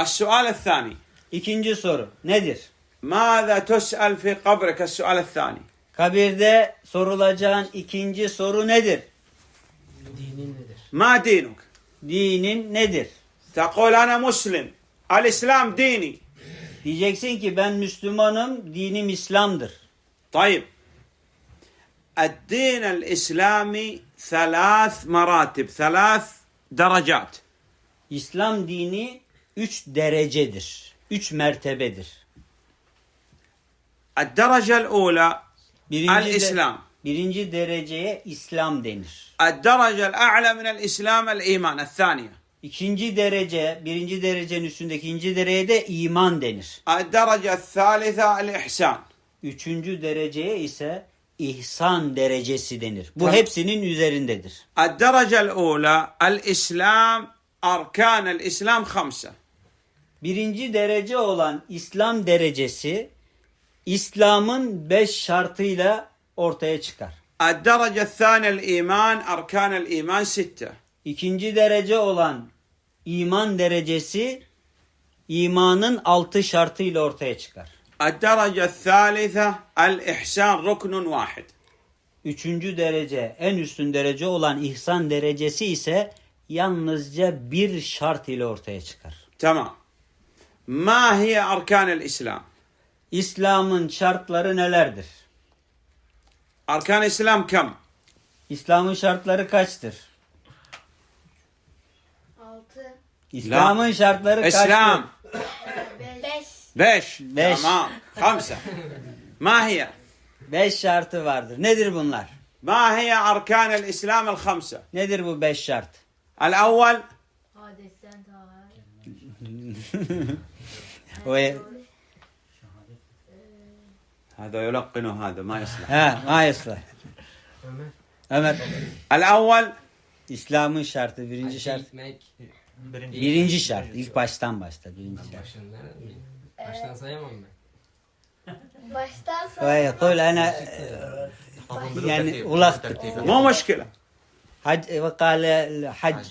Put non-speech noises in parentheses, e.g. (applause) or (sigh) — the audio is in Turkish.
السؤال الثاني İkinci soru nedir? ماذا تسأل في قبرك السؤال الثاني Kabirde sorulacağın ikinci soru nedir? Dinin nedir? ما دينك Dinin nedir? تقول أنا مسلم الإسلام ديني Diyeceksin ki ben Müslümanım, dinim İslam'dır. طيب الدين الإسلامي ثلاث مراتب ثلاث درجات İslam dini üç derecedir. Üç mertebedir. Derece'l ula el İslam. Birinci dereceye İslam denir. Derece'l a'la minel İslam el iman. El İkinci derece, birinci derecenin üstündeki ikinci dereceye de iman denir. Derece'l thalitha el ihsan. Üçüncü dereceye ise ihsan derecesi denir. Bu hepsinin üzerindedir. Derece'l ula el İslam arkan el İslam 5 Birinci derece olan İslam derecesi İslam'ın beş şartıyla ortaya çıkar. الدرجة الثانية الإيمان أركان الإيمان ستة İkinci derece olan iman derecesi imanın altı şartıyla ortaya çıkar. الدرجة الثالثة الإحسان ركن واحد Üçüncü derece, en üstün derece olan ihsan derecesi ise yalnızca bir şart ile ortaya çıkar. تمام Ma hiye arkanel İslam. İslam'ın şartları nelerdir? Arkan İslam kam? İslam'ın şartları kaçtır? Altı. İslam'ın şartları kaçtır? İslam. Beş. Beş. Beş. Tamam. Kamsa. Ma hiye? Beş şartı vardır. Nedir bunlar? Ma hiye arkanel İslam kamsa. Nedir bu beş şart? El evvel. Hadisten tahara. (laughs) هذا يلقن هذا ما يصلح. ها ما يصلح. أمر. الأول إسلام شرط birinci şart birinci şart ilk baştan başta birinci şart baştan sayamam ben باشتا صحيح قول أنا يعني ولخت مو مشكلة. حج وقال الحج.